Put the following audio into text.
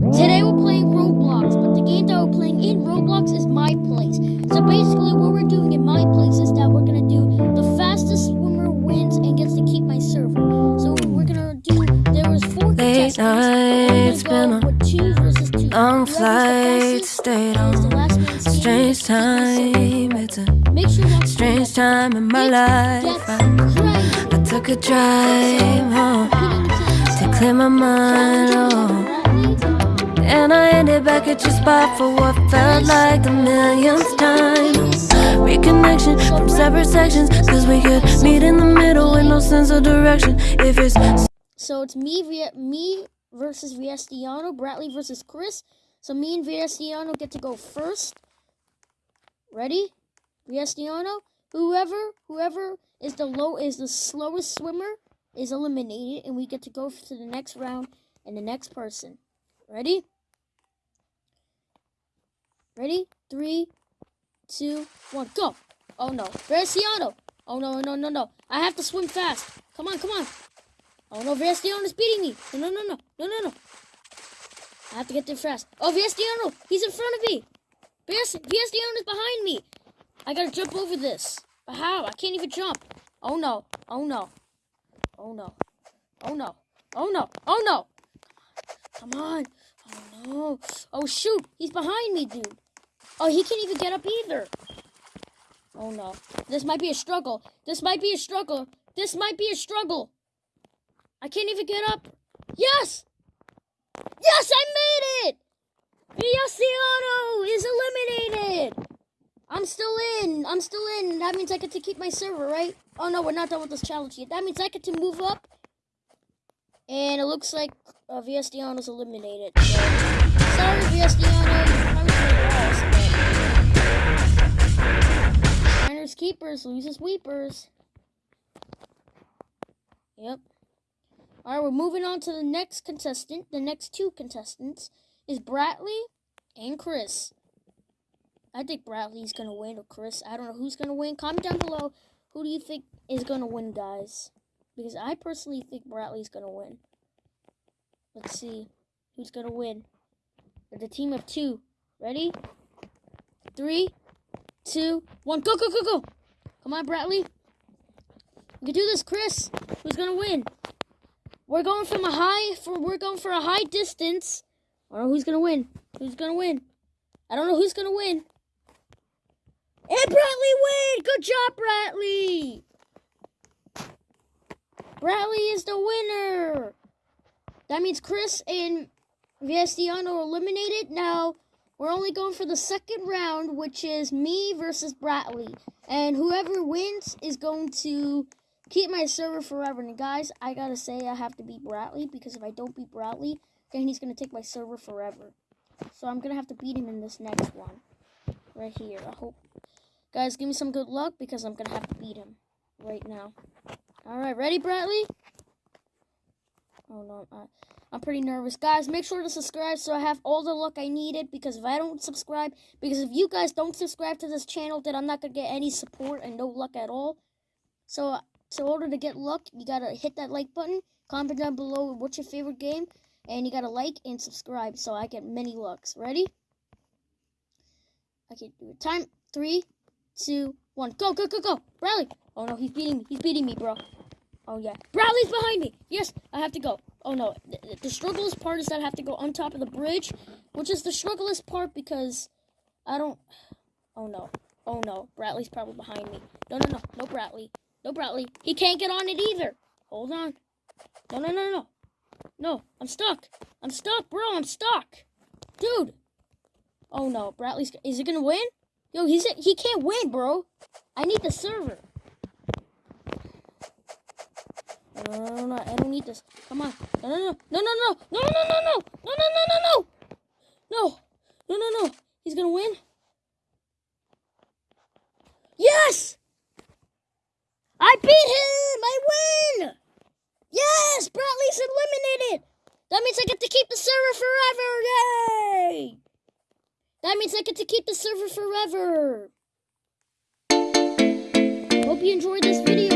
Today we're playing Roblox, but the game that we're playing in Roblox is My Place. So basically what we're doing in My Place is that we're gonna do the fastest swimmer wins and gets to keep my server. So we're gonna do there was four Late contestants. nights, We're gonna been go a with two versus two. long flight, stayed on last man standing strange gets to keep my server. time. It's a Make sure strange time in my life. I. I took a drive home to clear my mind. Oh. Back at your spot for what felt like the millionth time. Reconnection from separate sections, cause we could meet in the middle with no sense of direction. If it's So it's me me versus Viestiano, Bradley versus Chris. So me and Viestiano get to go first. Ready? Viestiano? Whoever whoever is the low is the slowest swimmer is eliminated and we get to go to the next round and the next person. Ready? Ready? Three, two, one, go! Oh no. Viestiano! Oh no, no, no, no. I have to swim fast. Come on, come on. Oh no, Viestiano is beating me. No, no, no, no, no, no, no. I have to get there fast. Oh, Viestiano, he's in front of me. Viestiano is behind me. I gotta jump over this. But how? I can't even jump. Oh no, oh no, oh no, oh no, oh no, oh no. Come on. Oh no. Oh shoot, he's behind me, dude. Oh, he can't even get up either. Oh no. This might be a struggle. This might be a struggle. This might be a struggle. I can't even get up. Yes! Yes, I made it! Villaciano is eliminated! I'm still in. I'm still in. That means I get to keep my server, right? Oh no, we're not done with this challenge yet. That means I get to move up. And it looks like uh, Villaciano's eliminated. So, sorry, Villaciano. But... Keepers, loses weepers. Yep. Alright, we're moving on to the next contestant. The next two contestants is Bradley and Chris. I think Bradley's gonna win or Chris. I don't know who's gonna win. Comment down below who do you think is gonna win, guys. Because I personally think Bradley's gonna win. Let's see who's gonna win. With a team of two. Ready? Three, two, one, go, go, go, go! Come on, Bradley. We can do this, Chris. Who's gonna win? We're going from a high for we're going for a high distance. I don't know who's gonna win. Who's gonna win? I don't know who's gonna win. And Bradley win! Good job, Bradley! Bradley is the winner! That means Chris and Viestiano are eliminated. Now we're only going for the second round, which is me versus Bradley. And whoever wins is going to keep my server forever. And guys, I gotta say I have to beat Bradley because if I don't beat Bradley, then he's gonna take my server forever. So I'm gonna have to beat him in this next one. Right here. I hope guys give me some good luck because I'm gonna have to beat him right now. Alright, ready Bradley? Oh no, I, I'm pretty nervous. Guys, make sure to subscribe so I have all the luck I needed because if I don't subscribe, because if you guys don't subscribe to this channel, then I'm not gonna get any support and no luck at all. So in order to get luck, you gotta hit that like button, comment down below what's your favorite game, and you gotta like and subscribe so I get many lucks. Ready? I can do it. Time three, two, one. Go, go, go, go. Bradley. Oh no, he's beating me. He's beating me, bro. Oh yeah. Bradley's behind me. Yes, I have to go. Oh no. The, the strugglest part is that I have to go on top of the bridge, which is the strugglest part because I don't. Oh no. Oh no. Bradley's probably behind me. No, no, no. No, Bradley. No, Bradley. He can't get on it either. Hold on. No, no, no, no. No, I'm stuck. I'm stuck, bro. I'm stuck. Dude. Oh no, Bradley's. Is he gonna win? Yo, he's he can't win, bro. I need the server. No, no, no, no, I don't need this. Come on. No, no, no, no, no, no, no, no, no, no, no, no, no, no, no, no, no, no, no. He's gonna win. Yes. I beat him! I win! Yes! Bradley's eliminated! That means I get to keep the server forever! Yay! That means I get to keep the server forever! Hope you enjoyed this video,